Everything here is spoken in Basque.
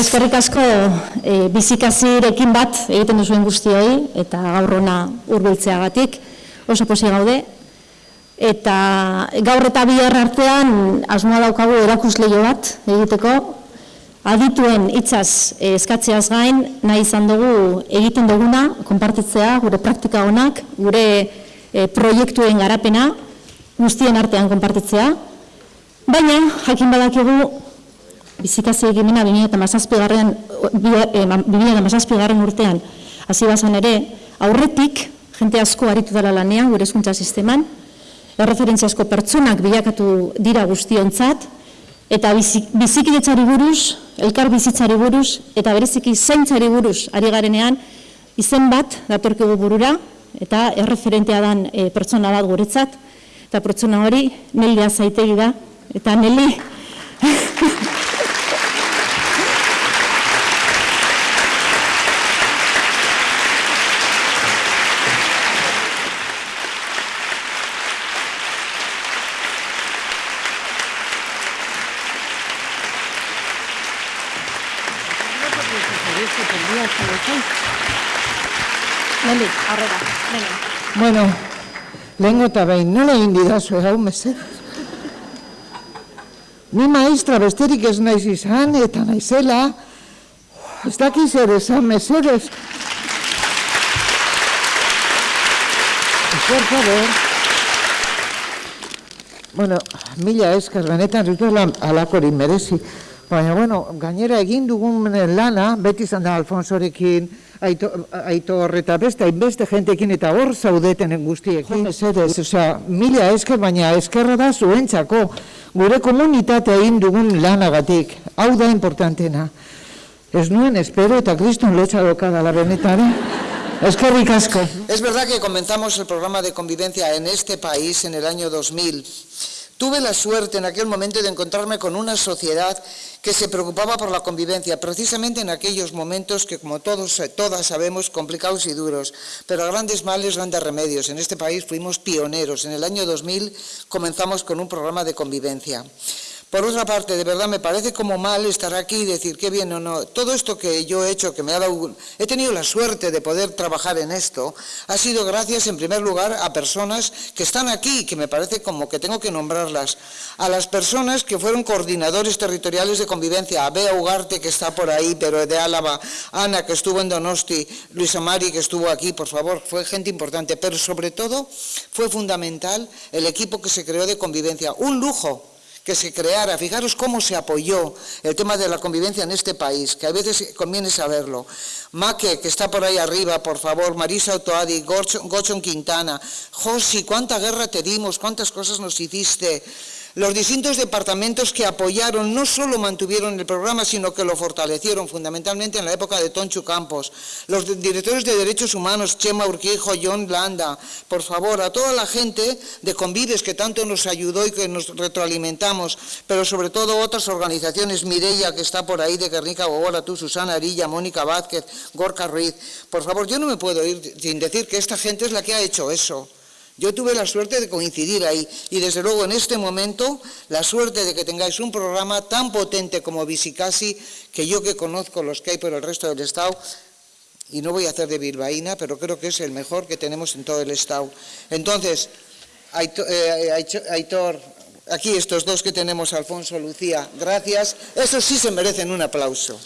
Eskerrik asko e, bizikazirekin bat egiten duzuen guztioi eta gaur hona hurbiltzeagatik oso posi gaude. Eta gaur eta bihar artean asmoa daukagu erakusleio bat egiteko. Adituen hitzaz e, eskatzeaz gain nahi izan dugu egiten duguna, konpartitzea, gure praktika honak, gure e, proiektuen garapena, guztien artean konpartitzea. Baina, jakin badakigu, bizikazi egimena 2008 garren urtean. Hasi bazan ere, aurretik, jente asko aritu dela lanean, gure eskuntza sisteman, erreferentziazko pertsonak bilakatu dira guztiontzat, eta bizikidetzari buruz, elkar bizitzari buruz, eta bereziki zaintzari buruz ari garenean, izen bat datorkigu burura, eta erreferentea dan e, pertsona bat guretzat, eta pertsona hori Nelia zaitegi da, eta Neli... Neli, arrera, neli. Bueno, lehenko eta behin, nola egin didazu hau mezet? Ni maestra besterik ez naiz izan eta naizela, ez dakiz ere esan mesedez. Por favor. Bueno, mila eskar, benetan zutela alakorin merezi. Baina, bueno, gainera egin dugun lana, beti izan da Alfonsorekin, aitor eta beste, hainbeste jentekin eta hor zaudeten guztiekin. Esedez, osea, mila esker, baina eskerra da zuentzako, gure komunitate egin dugun lanagatik, hau da importantena. Ez nuen espero eta kriston lotxa dokada la benetare. Eskerrik asko. Es verdad que comenzamos el programa de convivencia en este país en el año 2000. Tuve la suerte en aquel momento de encontrarme con una sociedad que se preocupaba por la convivencia, precisamente en aquellos momentos que, como todos eh, todas sabemos, complicados y duros, pero grandes males, grandes remedios. En este país fuimos pioneros. En el año 2000 comenzamos con un programa de convivencia. Por otra parte, de verdad me parece como mal estar aquí y decir qué bien o no. Todo esto que yo he hecho, que me ha dado, he tenido la suerte de poder trabajar en esto, ha sido gracias en primer lugar a personas que están aquí, que me parece como que tengo que nombrarlas. A las personas que fueron coordinadores territoriales de convivencia, a Bea Ugarte que está por ahí, pero de Álava, Ana que estuvo en Donosti, Luisa Mari que estuvo aquí, por favor, fue gente importante, pero sobre todo fue fundamental el equipo que se creó de convivencia. Un lujo que se creara, fijaros cómo se apoyó el tema de la convivencia en este país, que a veces conviene saberlo. Maque, que está por ahí arriba, por favor, Marisa Otoadi, Gochon Quintana, Josi, cuánta guerra te dimos, cuántas cosas nos hiciste. Los distintos departamentos que apoyaron no solo mantuvieron el programa, sino que lo fortalecieron, fundamentalmente en la época de Tonchu Campos. Los directores de Derechos Humanos, Chema Urquijo, John Landa, por favor, a toda la gente de Convives que tanto nos ayudó y que nos retroalimentamos, pero sobre todo otras organizaciones, Mireia, que está por ahí, de Guernica Gogora, tú, Susana Arilla, Mónica Vázquez, Gorka Ruiz. Por favor, yo no me puedo ir sin decir que esta gente es la que ha hecho eso. Yo tuve la suerte de coincidir ahí y desde luego en este momento la suerte de que tengáis un programa tan potente como Visicasi, que yo que conozco los que hay por el resto del Estado, y no voy a hacer de bilbaína, pero creo que es el mejor que tenemos en todo el Estado. Entonces, eh, Aitor, aquí estos dos que tenemos, Alfonso, Lucía, gracias. Estos sí se merecen un aplauso.